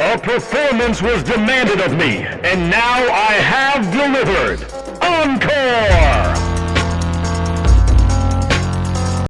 A performance was demanded of me, and now I have delivered.